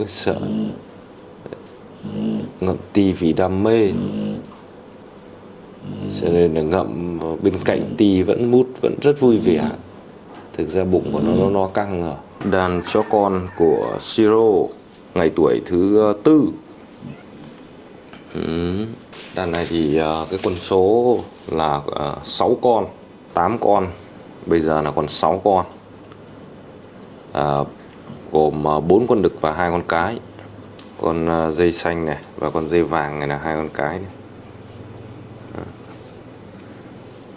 Ôi sợ Ngậm ti vì đam mê. Cho nên là ngậm bên cạnh ti vẫn mút Vẫn rất vui vẻ. Thực ra bụng của nó nó, no căng rồi Đàn cho con của Siro Ngày tuổi thứ tư. Đàn này thì à, cái quân số là à, 6 con 8 con. Bây giờ là còn 6 con. À, Gồm à, bốn 4 con đực và hai con cái. Con à, dây xanh này Và con dây vàng này là hai con cái này.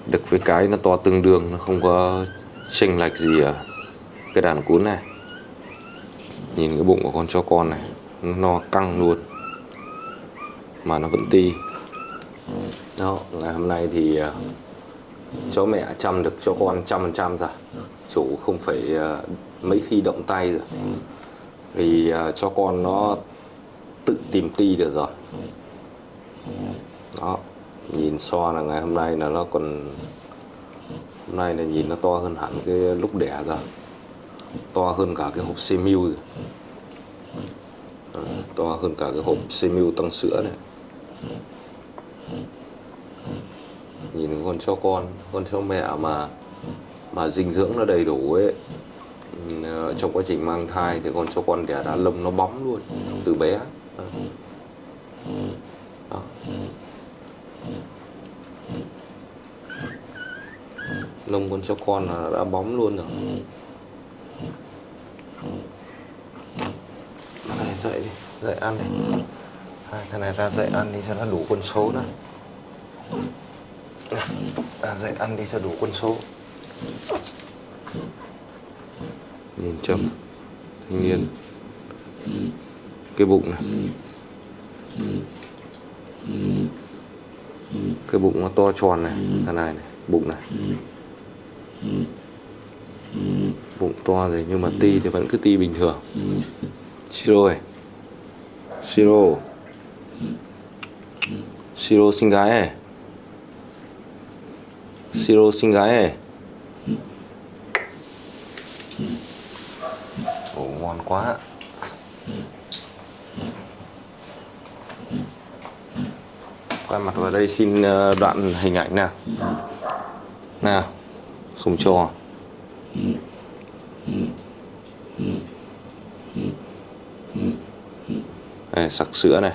Đực với cái nó to tương đương Nó không có chênh lệch gì ở cái đàn cún này. Nhìn cái bụng của con chó con này Nó no căng luôn Mà nó vẫn ti. Đó, ngày hôm nay thì à, chó mẹ chăm được cho con trăm phần trăm rồi. Chủ không phải mấy khi động tay rồi. Thì uh, à, cho con nó tự tìm ti được rồi. Đó nhìn so là ngày hôm nay là nó còn hôm nay là nhìn nó to hơn hẳn cái lúc đẻ rồi. To hơn cả cái hộp Semiu rồi. À, to hơn cả cái hộp Semiu tăng sữa này nhìn con cho con con cho mẹ mà mà dinh dưỡng nó đầy đủ ấy trong quá trình mang thai thì con cho con đẻ đã lông nó bóng luôn, từ bé. Đó. lông con cho con là đã bóng luôn rồi. Này dậy đi, dậy ăn đi. Hai, thằng này ra dậy ăn đi cho nó đủ quân số nữa ra dậy ăn đi cho đủ quân số nhìn chậm thanh niên. Cái bụng này. Cái bụng nó to tròn này, thằng này này, bụng này. Bụng to rồi, nhưng mà ti thì vẫn cứ ti bình thường. Siro này siro siro sinh gái này Siro xinh gái này Ồ ngon quá. Quay mặt vào đây xin ờ, đoạn hình ảnh nào? Nào Không cho à? Đây, sặc sữa này.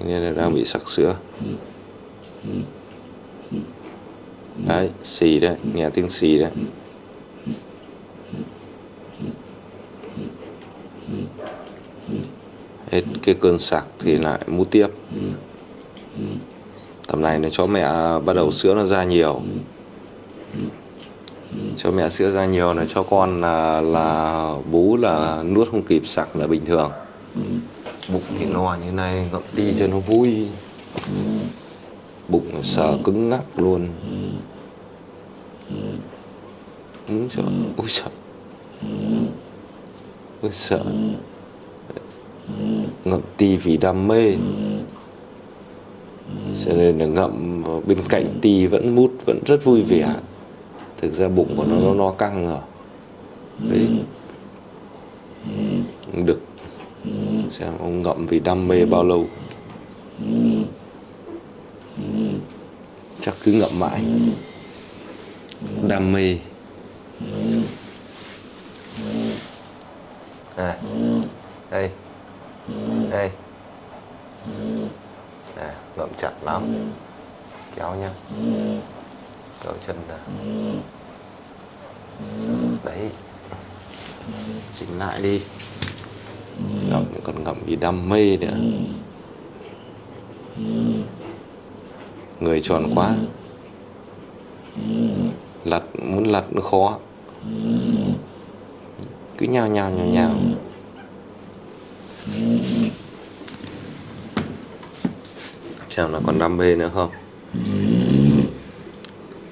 Nên là đang bị sặc sữa. Đấy xì đấy nghe tiếng xì đấy hết cái cơn sạc thì lại mút tiếp. Tầm này nó chó mẹ bắt đầu sữa nó ra nhiều. Cho mẹ sữa ra nhiều là cho con là là bú là nuốt không kịp, sặc là bình thường. Bụng thì no như này ngậm đi cho nó vui. Bụng sờ cứng ngắc luôn. Đúng sợ Ui sợ Ui sợ Ngậm ti vì đam mê. Cho nên là ngậm bên cạnh ti vẫn mút Vẫn rất vui vẻ. Thực ra bụng của nó nó, no căng rồi Đấy. Được. Xem ông ngậm vì đam mê bao lâu. Chắc cứ ngậm mãi đam mê. À. Đây. Đây. À, ngậm chặt lắm. Kéo nhá. Kéo chân ra. Đấy. Chỉnh lại đi. Ngậm còn ngậm vì đam mê nữa. Người tròn quá lật, muốn lật nó khó. Cứ nhào nhào nhào nhào. Xem là còn đam mê nữa không?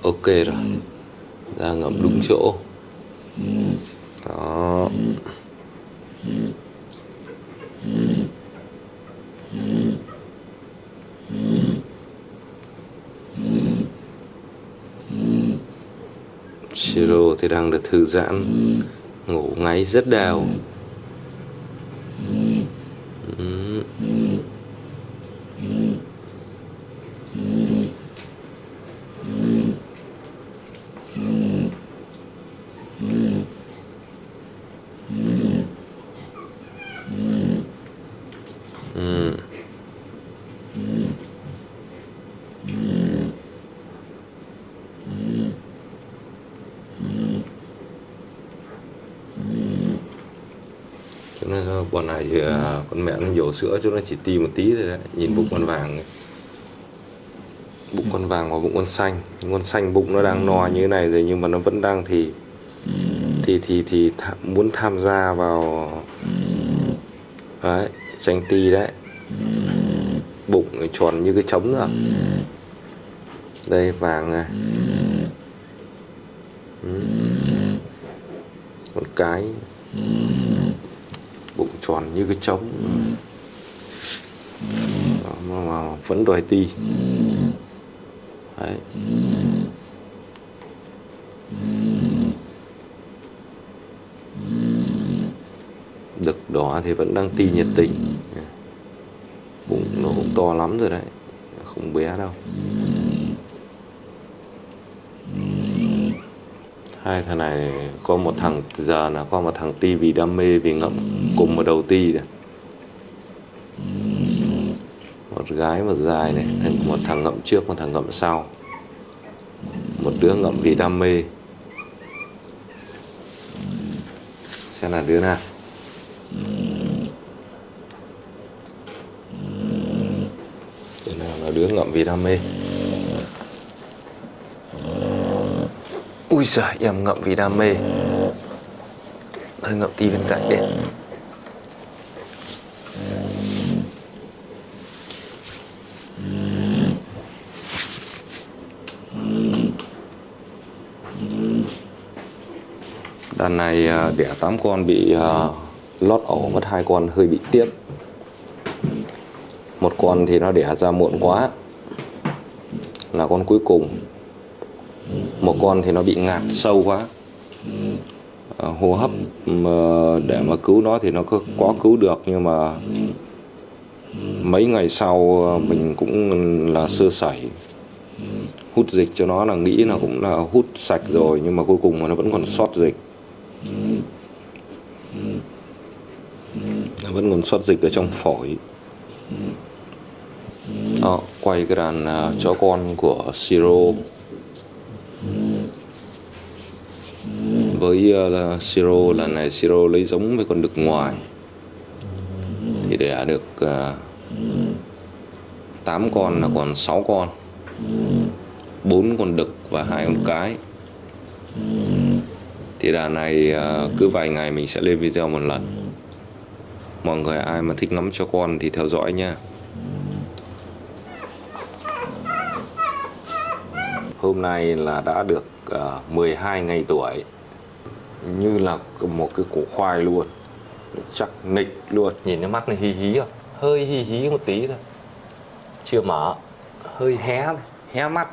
Ok rồi. Ra ngậm đúng chỗ. Siro thì đang được thư giãn ngủ ngáy rất đều ừ. Ừ. Bọn này thì à, con mẹ nó nhổ sữa cho nó chỉ ti một tí thôi đấy nhìn bụng con vàng ấy. bụng con vàng và bụng con xanh. Con xanh bụng nó đang no như thế này rồi nhưng mà nó vẫn đang thì thì thì thì tha, muốn tham gia vào đấy tranh ti đấy. Bụng tròn như cái trống nữa. Đây vàng này. Ừ. con cái tròn như cái trống. Đó, mà, mà vẫn đòi ti. Đấy. Đực đỏ thì vẫn đang ti nhiệt tình. Bụng nó cũng to lắm rồi đấy không bé đâu. Hai thằng này có một thằng giờ là có một thằng ti vì đam mê vì ngậm cùng một đầu ti này. Một gái, một dài này một thằng ngậm trước, một thằng ngậm sau. Một đứa ngậm vì đam mê. Xem là đứa nào. Đứa nào là đứa ngậm vì đam mê? Ui giời, em ngậm vì đam mê. Hơi ngậm tí bên cạnh đi. Đàn này ờ, đẻ 8 con bị ờ, lót ổ mất hai con hơi bị tiếc. Một con thì nó đẻ ra muộn quá là con cuối cùng. Một con thì nó bị ngạt sâu quá ờ, hô hấp để mà cứu nó thì nó có, có cứu được nhưng mà mấy ngày sau mình cũng là sơ sẩy. Hút dịch cho nó là nghĩ là cũng là hút sạch rồi nhưng mà cuối cùng mà nó vẫn còn sót dịch. Vẫn còn sót dịch ở trong phổi. Đó, quay cái đàn uh, chó con của Siro. Với uh, là Siro lần này Siro lấy giống với con đực ngoài. Thì đẻ được à, uh, 8 con là còn 6 con. 4 con đực và hai con cái. Thì đàn này uh, cứ vài ngày mình sẽ lên video một lần mọi người ai mà thích ngắm cho con thì theo dõi nha. Hôm nay là đã được ờ, uh, 12 ngày tuổi. Như là một cái củ khoai luôn. Chắc nịch luôn. Nhìn cái mắt này hí hí không? Hơi hí hí một tí thôi. Chưa mở. Hơi hé hé mắt.